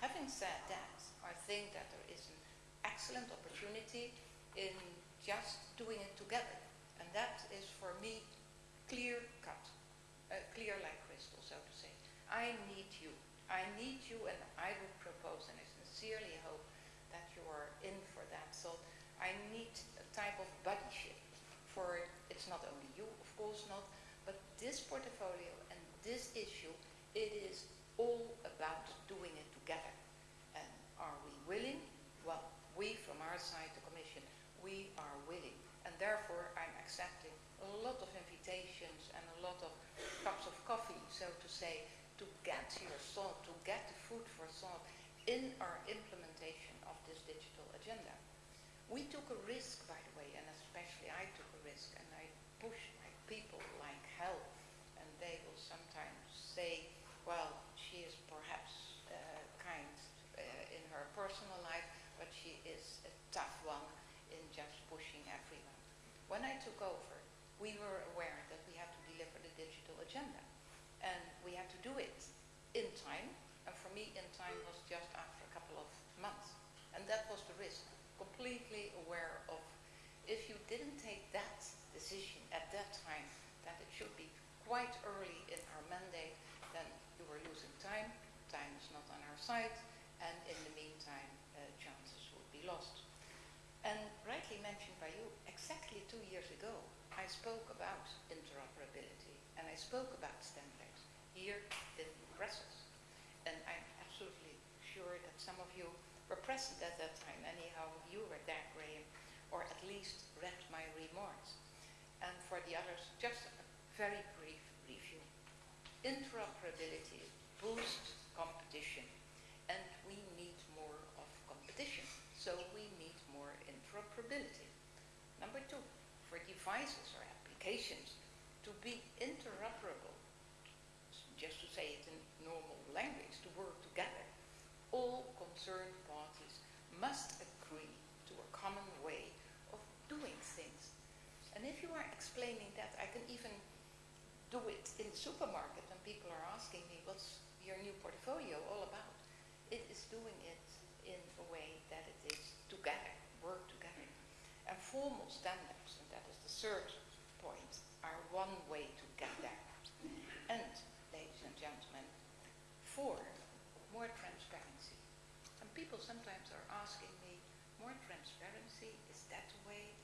Having said that, I think that there is an excellent opportunity in just doing it together. And that is for me clear cut, uh, clear like crystal, so to say. I need you. I need you and I would propose, and I sincerely hope that you are in for that. So I need a type of buddyship for, it's not only you, of course not, but this portfolio and this issue, it is all about doing it together. And are we willing? Well, we from our side, the Commission, we are willing. And therefore I'm accepting a lot of invitations and a lot of cups of coffee, so to say, to get your thought, to get the food for thought in our implementation of this digital agenda. We took a risk, by the way, and especially I took a risk, and I pushed my people like hell. And they will sometimes say, well, she is perhaps uh, kind uh, in her personal life, but she is a tough one in just pushing everyone. When I took over, we were aware that we had to deliver the digital agenda. And we had to do it in time. And for me, in time was just after a couple of months. And that was the risk. Completely aware of if you didn't take that decision at that time, that it should be quite early in our mandate, then you were losing time. Time is not on our side. And in the meantime, uh, chances would be lost. Mentioned by you, exactly two years ago, I spoke about interoperability and I spoke about standards here in Brussels. And I'm absolutely sure that some of you were present at that time. Anyhow, you were there, Graham, or at least read my remarks. And for the others, just a very brief review. Interoperability boosts competition, and we need more of competition. So we need more interoperability. Number two, for devices or applications to be interoperable, just to say it in normal language, to work together, all concerned parties must agree to a common way of doing things. And if you are explaining that, I can even do it in the supermarket when people are asking me, what's your new portfolio all about? It is doing it in a way that it is together, work together. And formal standards, and that is third point, are one way to get there. And ladies and gentlemen, for more transparency. And people sometimes are asking me, more transparency, is that the way?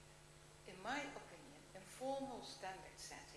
In my opinion, informal standard setting,